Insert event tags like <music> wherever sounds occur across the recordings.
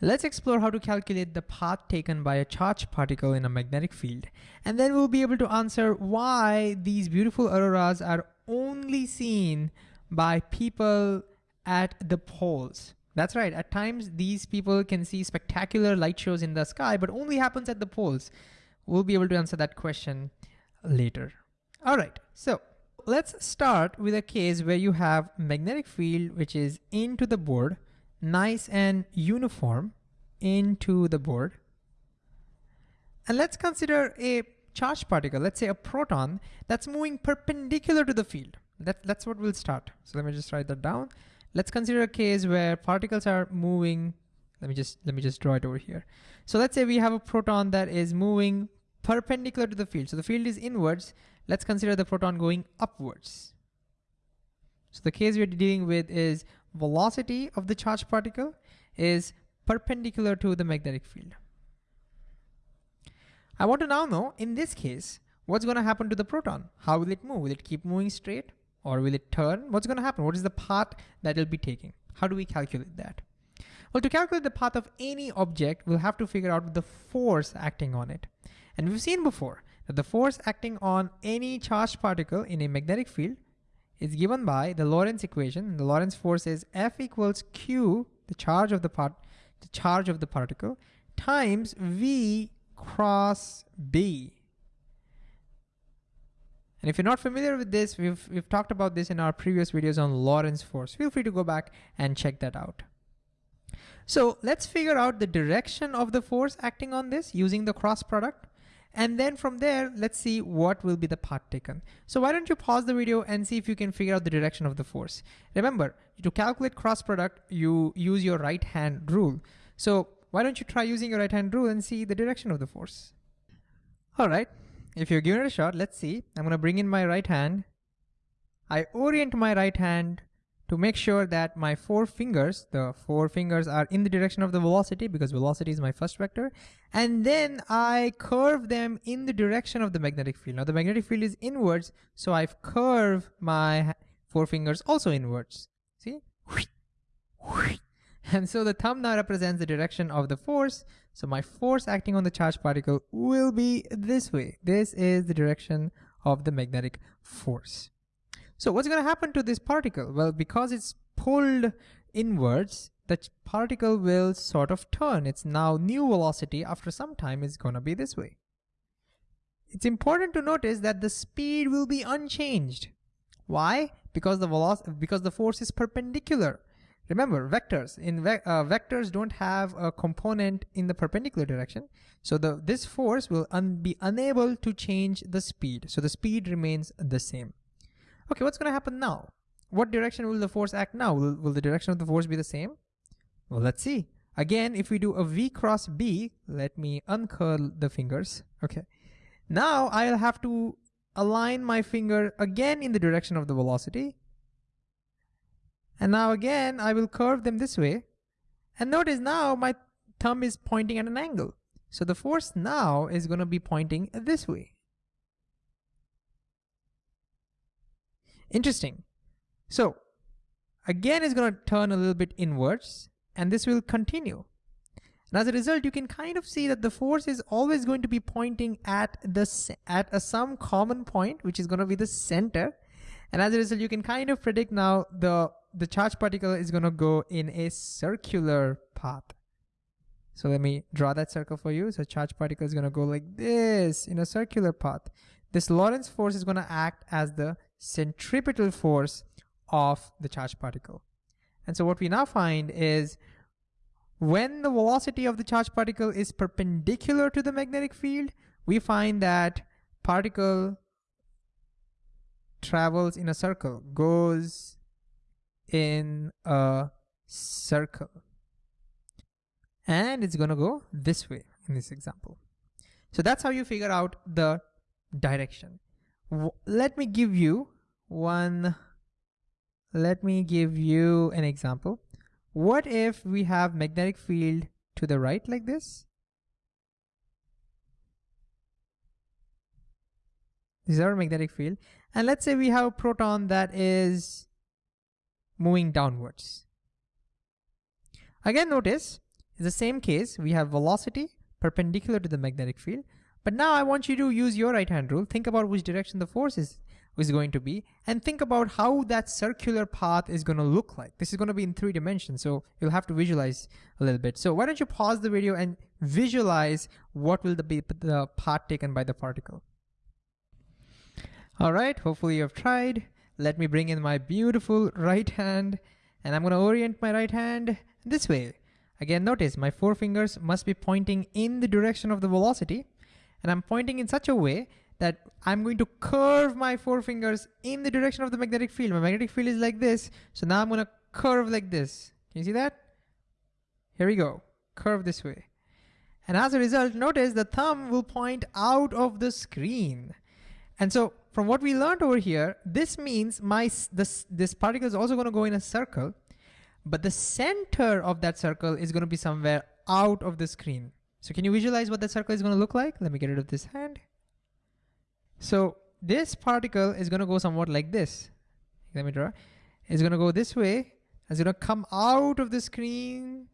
Let's explore how to calculate the path taken by a charged particle in a magnetic field. And then we'll be able to answer why these beautiful auroras are only seen by people at the poles. That's right, at times these people can see spectacular light shows in the sky, but only happens at the poles. We'll be able to answer that question later. All right, so let's start with a case where you have magnetic field which is into the board nice and uniform into the board. And let's consider a charged particle, let's say a proton that's moving perpendicular to the field. That, that's what we'll start. So let me just write that down. Let's consider a case where particles are moving. Let me just let me just draw it over here. So let's say we have a proton that is moving perpendicular to the field. So the field is inwards. Let's consider the proton going upwards. So the case we're dealing with is velocity of the charged particle is perpendicular to the magnetic field. I want to now know, in this case, what's gonna happen to the proton? How will it move? Will it keep moving straight or will it turn? What's gonna happen? What is the path that it'll be taking? How do we calculate that? Well, to calculate the path of any object, we'll have to figure out the force acting on it. And we've seen before that the force acting on any charged particle in a magnetic field is given by the Lorentz equation. The Lorentz force is F equals Q, the charge of the part, the charge of the particle, times V cross B. And if you're not familiar with this, we've, we've talked about this in our previous videos on Lorentz force. Feel free to go back and check that out. So let's figure out the direction of the force acting on this using the cross product. And then from there, let's see what will be the path taken. So why don't you pause the video and see if you can figure out the direction of the force. Remember, to calculate cross product, you use your right hand rule. So why don't you try using your right hand rule and see the direction of the force. All right, if you're giving it a shot, let's see. I'm gonna bring in my right hand. I orient my right hand to make sure that my four fingers, the four fingers are in the direction of the velocity because velocity is my first vector. And then I curve them in the direction of the magnetic field. Now the magnetic field is inwards, so I've curved my four fingers also inwards. See? <laughs> And so the thumb now represents the direction of the force. So my force acting on the charged particle will be this way. This is the direction of the magnetic force. So what's going to happen to this particle? Well, because it's pulled inwards, the particle will sort of turn. Its now new velocity after some time is going to be this way. It's important to notice that the speed will be unchanged. Why? Because the velocity, because the force is perpendicular. Remember, vectors in ve uh, vectors don't have a component in the perpendicular direction. So the this force will un be unable to change the speed. So the speed remains the same. Okay, what's going to happen now? What direction will the force act now? Will, will the direction of the force be the same? Well, let's see. Again, if we do a V cross B, let me uncurl the fingers. Okay. Now I'll have to align my finger again in the direction of the velocity. And now again, I will curve them this way. And notice now my thumb is pointing at an angle. So the force now is going to be pointing this way. Interesting. So again, it's going to turn a little bit inwards and this will continue. And as a result, you can kind of see that the force is always going to be pointing at the at a some common point, which is going to be the center. And as a result, you can kind of predict now the the charge particle is going to go in a circular path. So let me draw that circle for you. So charge particle is going to go like this in a circular path. This Lorentz force is going to act as the centripetal force of the charged particle. And so what we now find is when the velocity of the charged particle is perpendicular to the magnetic field, we find that particle travels in a circle, goes in a circle. And it's gonna go this way in this example. So that's how you figure out the direction let me give you one, let me give you an example. What if we have magnetic field to the right like this? This is our magnetic field. And let's say we have a proton that is moving downwards. Again, notice It's the same case. We have velocity perpendicular to the magnetic field. But now I want you to use your right hand rule. Think about which direction the force is, is going to be and think about how that circular path is going to look like. This is going to be in three dimensions. So you'll have to visualize a little bit. So why don't you pause the video and visualize what will the, be the path taken by the particle. All right, hopefully you have tried. Let me bring in my beautiful right hand and I'm gonna orient my right hand this way. Again, notice my four fingers must be pointing in the direction of the velocity and I'm pointing in such a way that I'm going to curve my four fingers in the direction of the magnetic field. My magnetic field is like this. So now I'm gonna curve like this. Can you see that? Here we go, curve this way. And as a result, notice the thumb will point out of the screen. And so from what we learned over here, this means my this, this particle is also gonna go in a circle, but the center of that circle is gonna be somewhere out of the screen. So can you visualize what that circle is gonna look like? Let me get rid of this hand. So this particle is gonna go somewhat like this. Let me draw. It's gonna go this way. It's gonna come out of the screen.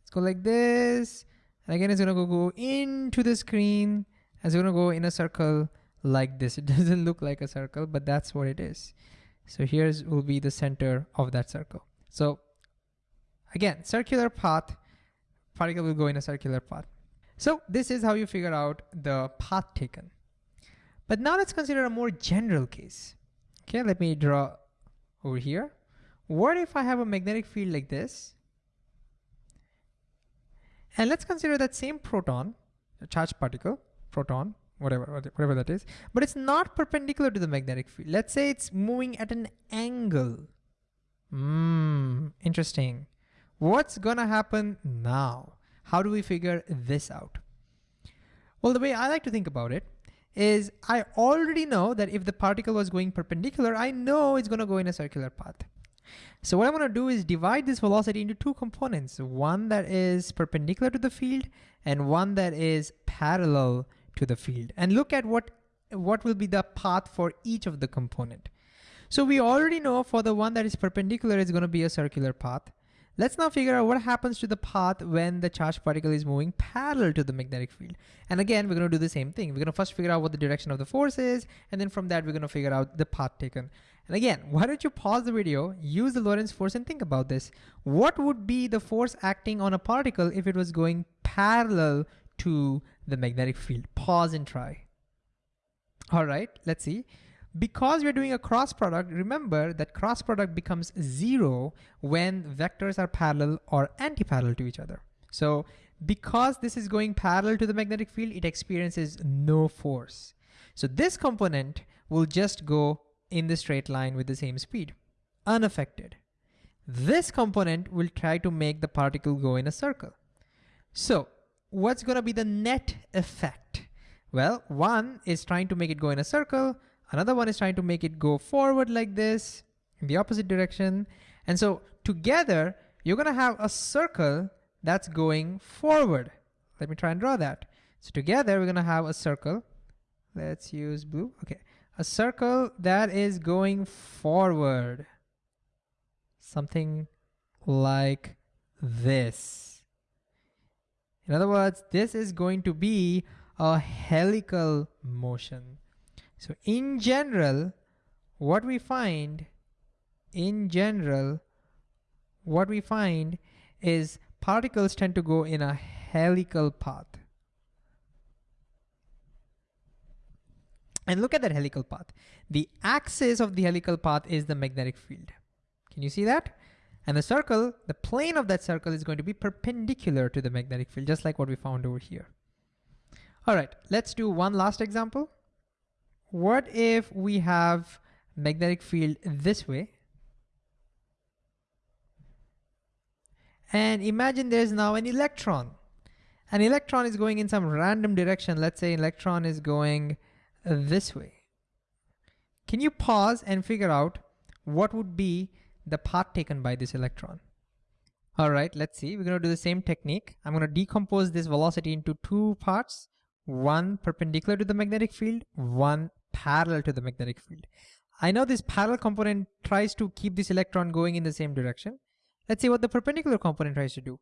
Let's go like this. And again, it's gonna go, go into the screen. It's gonna go in a circle like this. <laughs> It doesn't look like a circle, but that's what it is. So here's will be the center of that circle. So again, circular path, particle will go in a circular path. So this is how you figure out the path taken. But now let's consider a more general case. Okay, let me draw over here. What if I have a magnetic field like this? And let's consider that same proton, a charged particle, proton, whatever, whatever that is, but it's not perpendicular to the magnetic field. Let's say it's moving at an angle. Hmm, interesting. What's gonna happen now? How do we figure this out? Well, the way I like to think about it is I already know that if the particle was going perpendicular, I know it's gonna go in a circular path. So what I'm gonna do is divide this velocity into two components, one that is perpendicular to the field and one that is parallel to the field and look at what, what will be the path for each of the component. So we already know for the one that is perpendicular it's gonna be a circular path. Let's now figure out what happens to the path when the charged particle is moving parallel to the magnetic field. And again, we're gonna do the same thing. We're gonna first figure out what the direction of the force is, and then from that, we're gonna figure out the path taken. And again, why don't you pause the video, use the Lorentz force and think about this. What would be the force acting on a particle if it was going parallel to the magnetic field? Pause and try. All right, let's see. Because we're doing a cross product, remember that cross product becomes zero when vectors are parallel or anti-parallel to each other. So because this is going parallel to the magnetic field, it experiences no force. So this component will just go in the straight line with the same speed, unaffected. This component will try to make the particle go in a circle. So what's gonna be the net effect? Well, one is trying to make it go in a circle, Another one is trying to make it go forward like this in the opposite direction. And so together, you're gonna have a circle that's going forward. Let me try and draw that. So together, we're gonna have a circle. Let's use blue, okay. A circle that is going forward. Something like this. In other words, this is going to be a helical motion. So in general, what we find, in general, what we find is particles tend to go in a helical path. And look at that helical path. The axis of the helical path is the magnetic field. Can you see that? And the circle, the plane of that circle is going to be perpendicular to the magnetic field, just like what we found over here. All right, let's do one last example what if we have magnetic field this way? And imagine there's now an electron. An electron is going in some random direction. Let's say electron is going this way. Can you pause and figure out what would be the path taken by this electron? All right, let's see. We're gonna do the same technique. I'm gonna decompose this velocity into two parts, one perpendicular to the magnetic field, one parallel to the magnetic field. I know this parallel component tries to keep this electron going in the same direction. Let's see what the perpendicular component tries to do.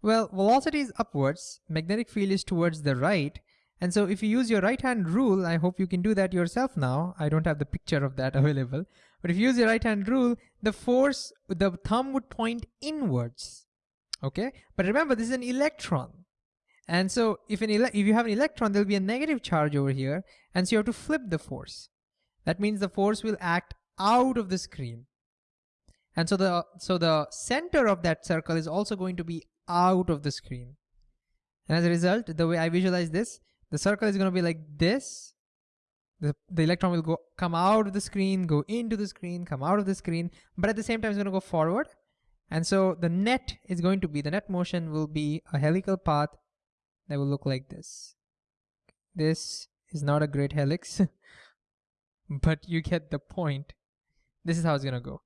Well, velocity is upwards, magnetic field is towards the right, and so if you use your right hand rule, I hope you can do that yourself now. I don't have the picture of that <laughs> available. But if you use your right hand rule, the force, the thumb would point inwards. Okay. But remember, this is an electron. And so if, an if you have an electron, there'll be a negative charge over here. And so you have to flip the force. That means the force will act out of the screen. And so the, so the center of that circle is also going to be out of the screen. And as a result, the way I visualize this, the circle is going to be like this. The, the electron will go come out of the screen, go into the screen, come out of the screen, but at the same time it's going to go forward. And so the net is going to be, the net motion will be a helical path that will look like this. This is not a great helix, <laughs> but you get the point. This is how it's to go.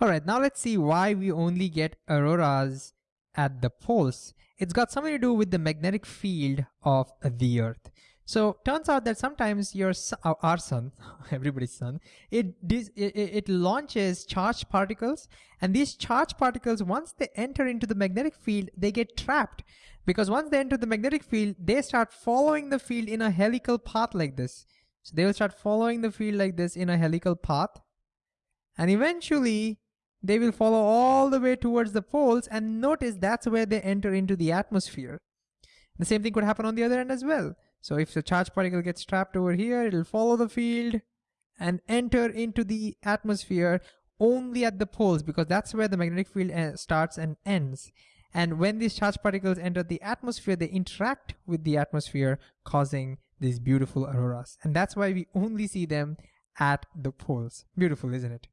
All right, now let's see why we only get auroras at the poles. It's got something to do with the magnetic field of the earth. So turns out that sometimes your our sun, <laughs> everybody's sun, it, it it launches charged particles, and these charged particles, once they enter into the magnetic field, they get trapped because once they enter the magnetic field, they start following the field in a helical path like this. So they will start following the field like this in a helical path, and eventually they will follow all the way towards the poles and notice that's where they enter into the atmosphere. The same thing could happen on the other end as well. So if the charged particle gets trapped over here, it'll follow the field and enter into the atmosphere only at the poles because that's where the magnetic field uh, starts and ends. And when these charged particles enter the atmosphere, they interact with the atmosphere, causing these beautiful auroras. And that's why we only see them at the poles. Beautiful, isn't it?